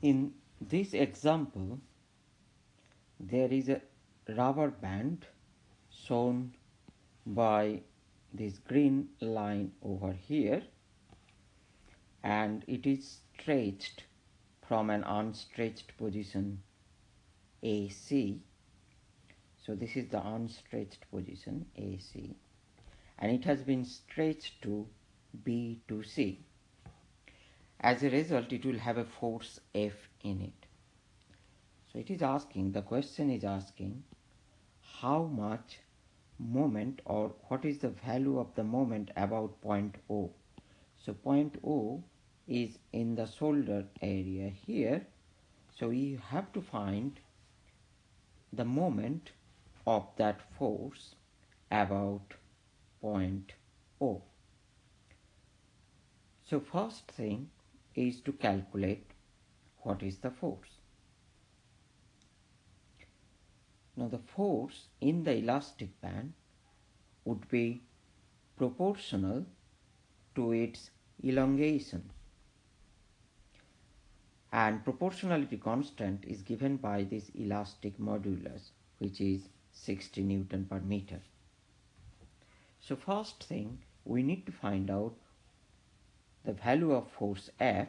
In this example, there is a rubber band shown by this green line over here and it is stretched from an unstretched position AC. So this is the unstretched position AC and it has been stretched to B to C. As a result, it will have a force F in it. So it is asking, the question is asking how much moment or what is the value of the moment about point O. So point O is in the shoulder area here. So we have to find the moment of that force about point O. So first thing is to calculate what is the force. Now the force in the elastic band would be proportional to its elongation and proportionality constant is given by this elastic modulus which is 60 Newton per meter. So first thing we need to find out the value of force F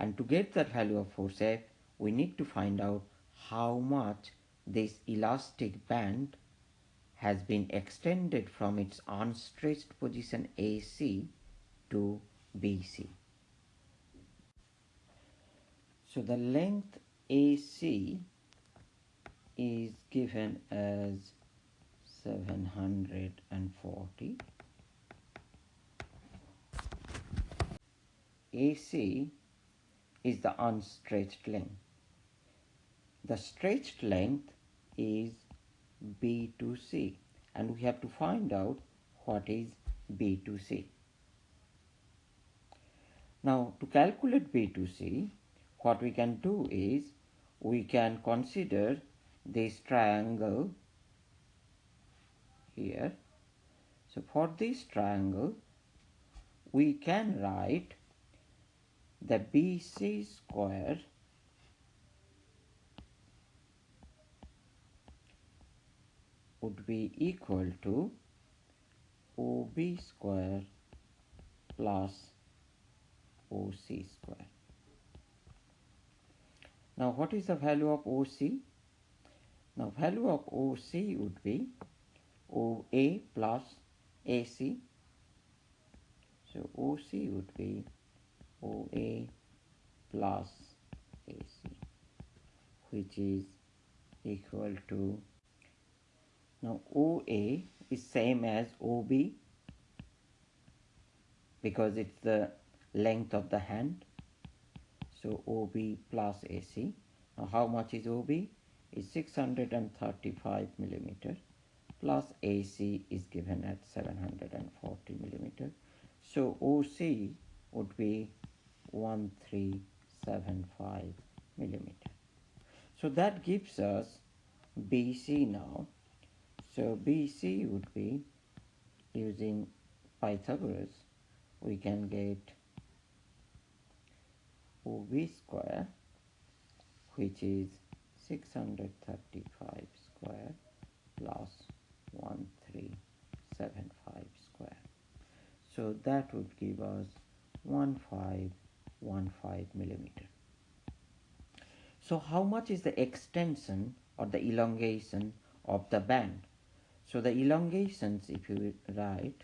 and to get that value of force F we need to find out how much this elastic band has been extended from its unstretched position AC to BC. So the length AC is given as 740 AC is the unstretched length. The stretched length is B to C and we have to find out what is B to C. Now to calculate B to C what we can do is we can consider this triangle here. So for this triangle we can write the BC square would be equal to OB square plus OC square. Now what is the value of OC? Now value of OC would be OA plus AC. So OC would be OA plus AC which is equal to now OA is same as OB because it's the length of the hand. So OB plus AC. Now how much is OB? Is 635 millimeter plus AC is given at 740 millimeter. So OC would be 1375 millimeter. So that gives us BC now so BC would be using Pythagoras we can get OB square which is 635 square plus 1375 square. So that would give us 1515 millimeter. So how much is the extension or the elongation of the band? So the elongations, if you write,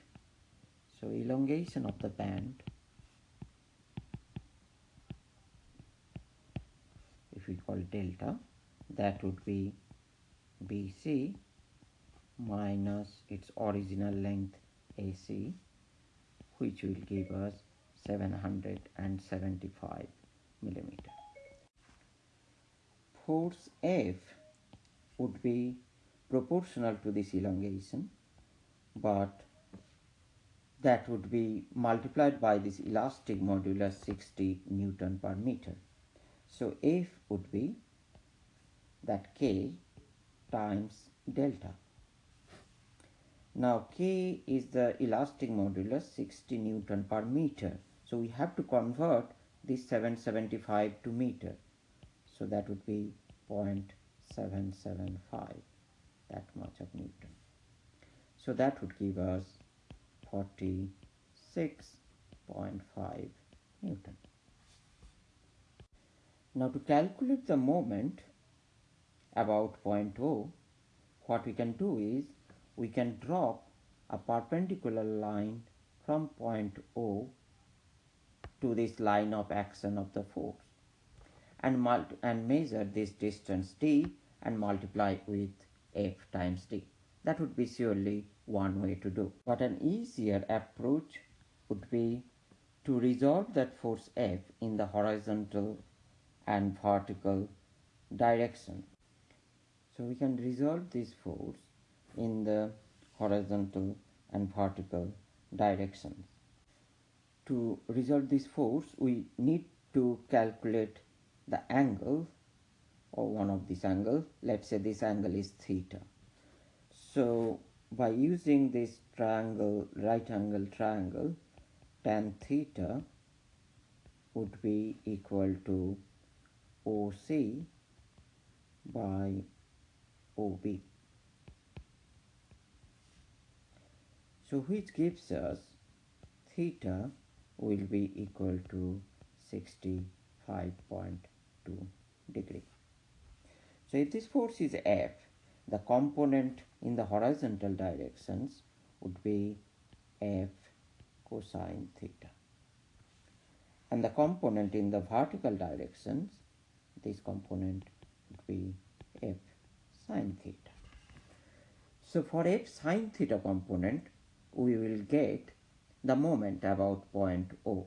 so elongation of the band, if we call delta, that would be BC minus its original length AC, which will give us 775 millimeter. Force F would be proportional to this elongation but that would be multiplied by this elastic modulus 60 Newton per meter. So F would be that K times delta. Now K is the elastic modulus 60 Newton per meter. So we have to convert this 775 to meter. So that would be 0.775 that much of Newton. So that would give us 46.5 Newton. Now to calculate the moment about point O, what we can do is we can drop a perpendicular line from point O to this line of action of the force and, and measure this distance d and multiply with f times d. That would be surely one way to do. But an easier approach would be to resolve that force F in the horizontal and vertical direction. So we can resolve this force in the horizontal and vertical directions. To resolve this force, we need to calculate the angle or one of these angles. Let's say this angle is theta. So by using this triangle, right angle triangle, tan theta would be equal to OC by OB. So which gives us theta will be equal to 65.2 degree. So if this force is F, the component in the horizontal directions would be F cosine theta. And the component in the vertical directions, this component would be F sine theta. So for F sine theta component, we will get the moment about point O.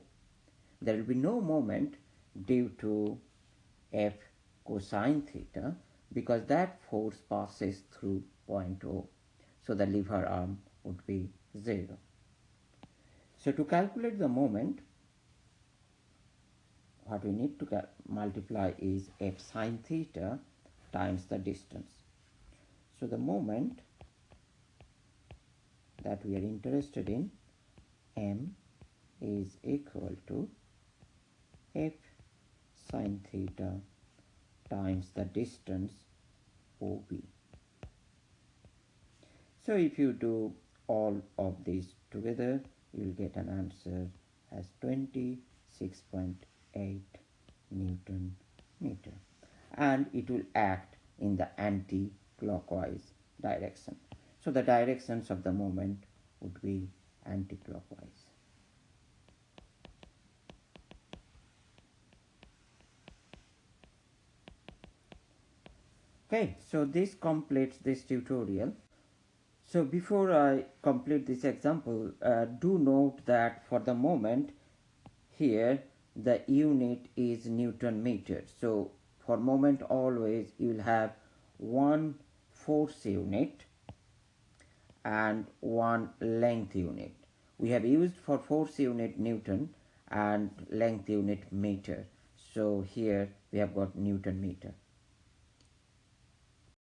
There will be no moment due to F cosine theta because that force passes through point O. So the lever arm would be 0. So to calculate the moment, what we need to multiply is f sine theta times the distance. So the moment that we are interested in m is equal to f sine theta times the distance OB. So if you do all of these together, you will get an answer as 26.8 Newton meter. And it will act in the anti-clockwise direction. So the directions of the moment would be anti-clockwise. Okay, so this completes this tutorial. So before I complete this example, uh, do note that for the moment here the unit is Newton meter. So for moment always you will have one force unit and one length unit. We have used for force unit Newton and length unit meter. So here we have got Newton meter.